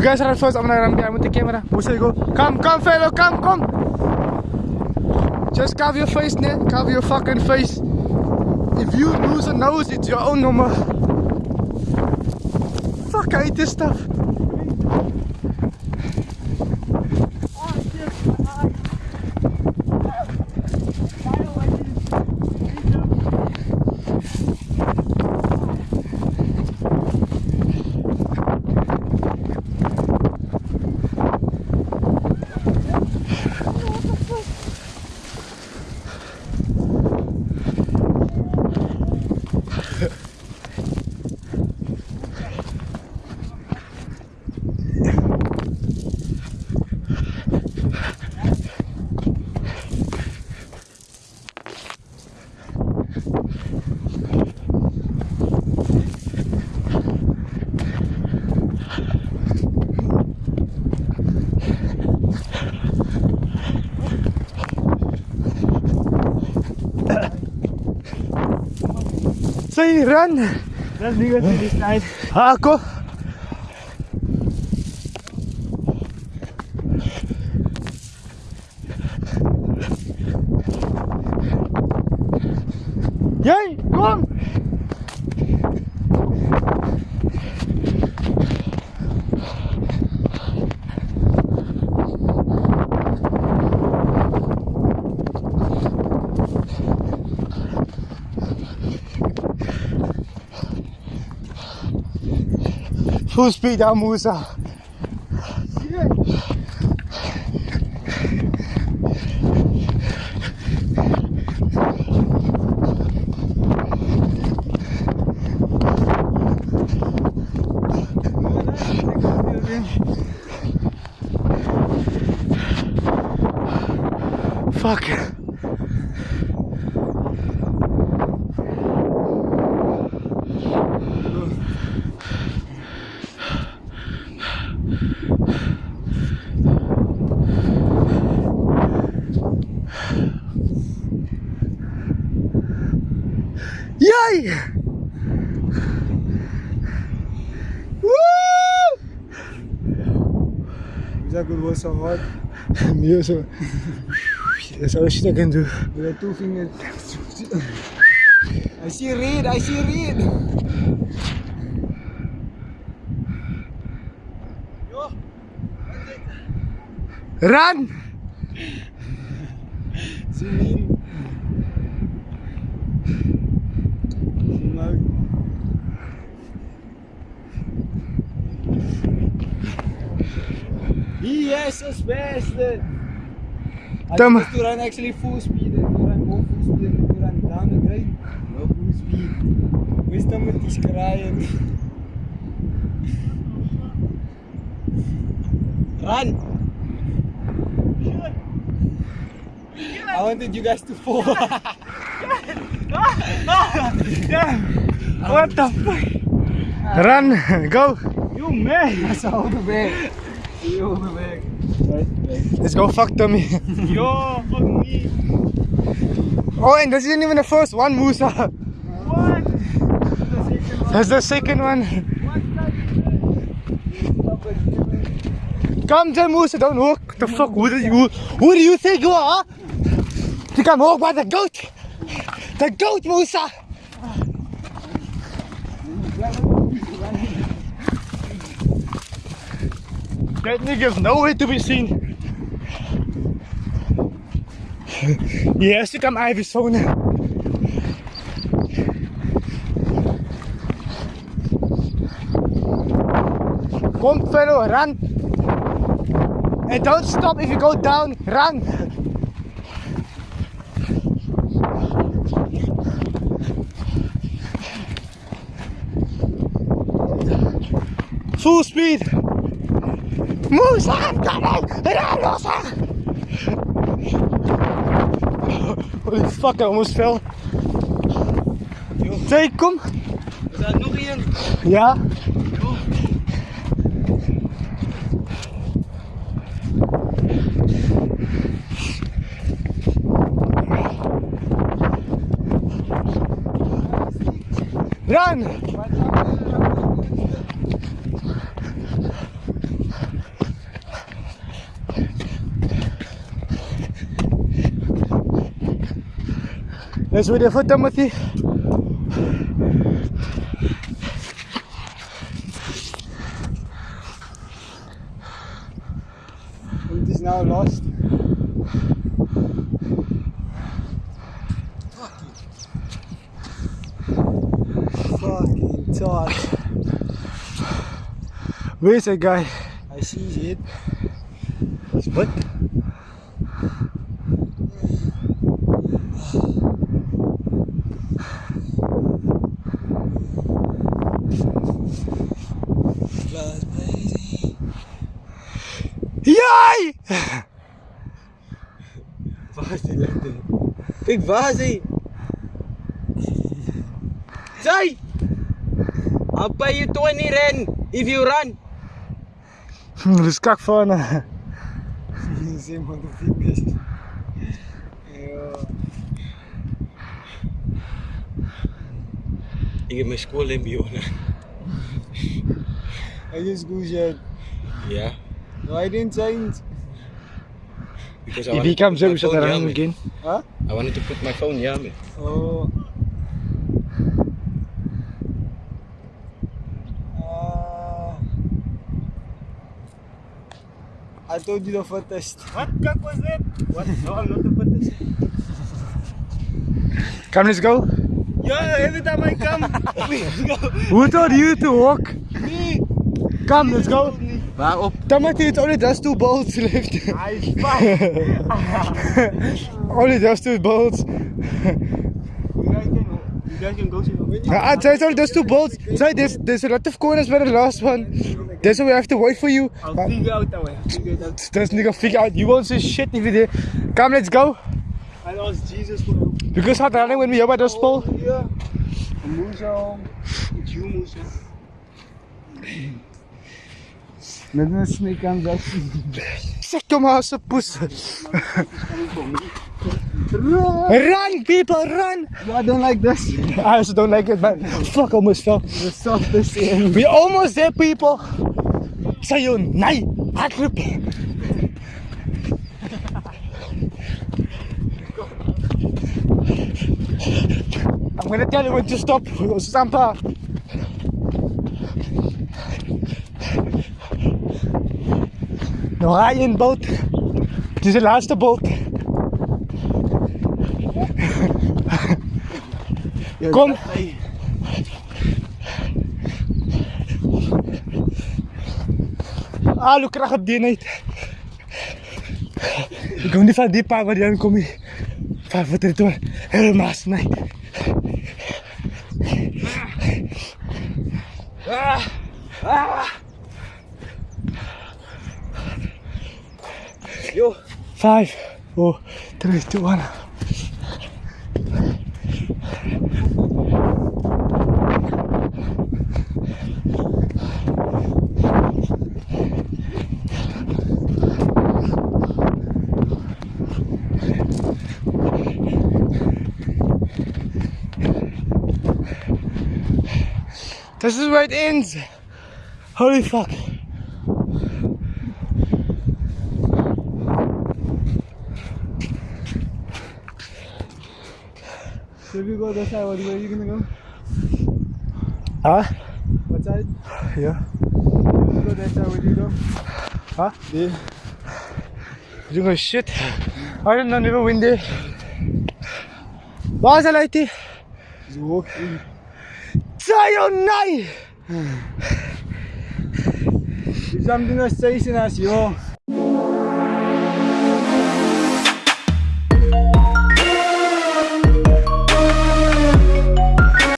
You guys run first. I'm gonna run behind with the camera. Musa, go. Come, come, fellow, come, come. Just cover your face, man. Cover your fucking face. If you lose a nose, it's your own number. Fuck, I hate this stuff. Run. Let's do it this Fußbäder Musa. Fuck. Woo! That good was so hard. Yeah, so that's all shit I can do. With the two fingers. I see red, I see red. Run! See mean. Mug. Yes, is beste. I used to run actually full speed and to run more full speed and to run down the drain. No full speed. Wisdom die skraaien. Run! I wanted you guys to fall. What the fuck? Run! Go! you man! That's all the bag. You the bag. Let's go fuck Tommy. Yo, fuck me. Oh, and this isn't even the first one, Musa. What? That's the second one. Come to Musa, don't walk. The fuck, who do you, who do you think you are? You come walk by the goat. The goat, Musa. That nigga's nowhere to be seen. He has to come Arizona. Come fellow, run. And don't stop if you go down, run. Full speed. Musa, I'm coming! Holy fuck, I almost fell. Zee, kom. Er staat nog één. Ja. Run! Let's wait there for Timothy. Het is nou lost. Fucking tight. Where's that guy? I see it. What? Yay! Waar is? Kijk, waar is hij? I'll pay you 20 rand if you run. Hmm, dis kak van. Eh. Zie man, de fitness. Ja. Ik heb mijn school in Biona. I just go shit. Yeah. No, I didn't change. Because I If he comes put up, my we shut phone around again. Huh? I wanted to put my phone here, man. Oh. Ah. I told you the fittest. What cock was that? What? No, I'm not the fittest. Come, let's go. Yeah, every time I come, let's go. Who told you to walk? Me. Come, let's go. Waarop? Timothy, it's only just two bolts left. I fight. only just two bolts. You guys can, you guys can go see the Uh, I'd say only just two bolts. So there's, there's a lot of corners by the last one. That's why we have to wait for you. I'll Uh, figure out that way. I'll figure it out. That's nigga figure out. You won't see shit if you did. Come, let's go. I'll ask Jesus for help. Because hard running when we are by the spool. Yeah. Musa. It's you, Musa. Met een snake aan dat. Zeg je maar als een poes. Run, people, run! I don't like this. I also don't like it, man. Fuck, almost fell. The softest in. We almost there, people. Say you, nee, hardloop. I'm gonna tell you when to stop. Stampa. Dan ga je in de boot. Het is de laatste boot. Kom. Ah, Alu kracht op die niet. Ik kom niet van die pak, want aan kom ik van voor de toer helemaal snij. Ah. Ah. ah. Yo. Five, four, three, two, one. This is where it ends. Holy fuck. So if you go that side, what way are you gonna go? Huh? What side? Yeah. If you go that side, where do you go? Huh? There. You doing shit. I don't know, never win there. Waar is hij uit die? Just walk in. Sayonai! If something was chasing us, yo.